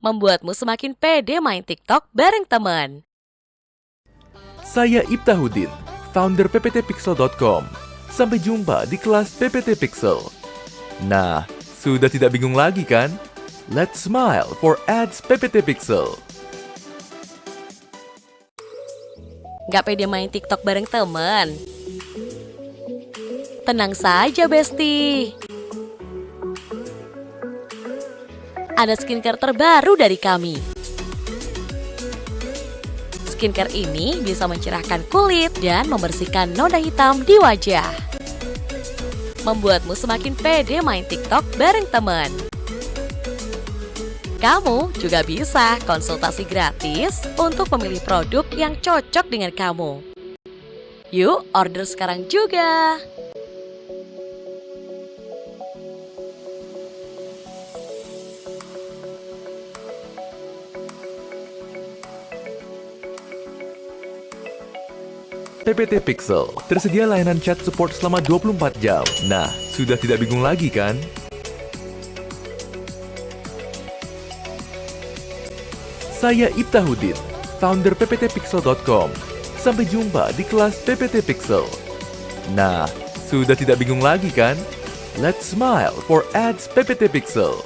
membuatmu semakin pede main TikTok bareng teman. Saya Ibtahudin, founder pptpixel.com. Sampai jumpa di kelas PPT Pixel. Nah, sudah tidak bingung lagi kan? Let's smile for ads PPT Pixel. Gak pede main TikTok bareng teman? Tenang saja, Besti. Ada skincare terbaru dari kami. Skincare ini bisa mencerahkan kulit dan membersihkan noda hitam di wajah. Membuatmu semakin pede main TikTok bareng teman. Kamu juga bisa konsultasi gratis untuk memilih produk yang cocok dengan kamu. Yuk, order sekarang juga! PPT Pixel, tersedia layanan chat support selama 24 jam. Nah, sudah tidak bingung lagi kan? Saya Ibtahudin, founder pptpixel.com. Sampai jumpa di kelas PPT Pixel. Nah, sudah tidak bingung lagi kan? Let's smile for ads PPT Pixel.